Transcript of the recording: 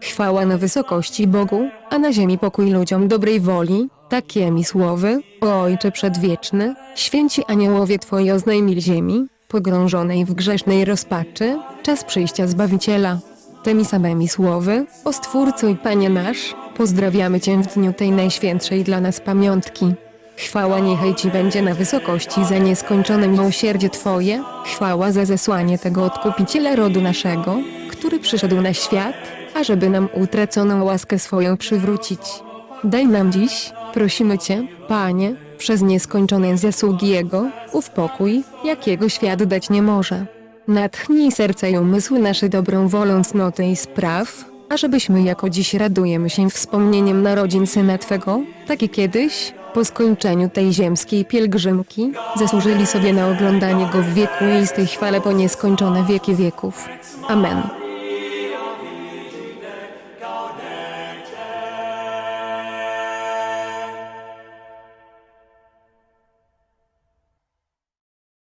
Chwała na wysokości Bogu, a na ziemi pokój ludziom dobrej woli, takie mi słowy, o Ojcze Przedwieczny, święci aniołowie Twoi oznajmili ziemi, pogrążonej w grzesznej rozpaczy, czas przyjścia Zbawiciela. Tymi samymi słowy, o Stwórco i Panie nasz, pozdrawiamy Cię w dniu tej najświętszej dla nas pamiątki. Chwała niechaj Ci będzie na wysokości za nieskończone miłosierdzie Twoje, chwała za zesłanie tego Odkupiciela rodu naszego, który przyszedł na świat, ażeby nam utraconą łaskę swoją przywrócić. Daj nam dziś, prosimy Cię, Panie, przez nieskończone zasługi Jego, ów pokój, jakiego świat dać nie może. Natchnij serca i umysły nasze dobrą wolą cnoty i spraw, ażebyśmy jako dziś radujemy się wspomnieniem narodzin Syna Twego, tak i kiedyś, po skończeniu tej ziemskiej pielgrzymki, zasłużyli sobie na oglądanie Go w wieku i z tej chwale po nieskończone wieki wieków. Amen.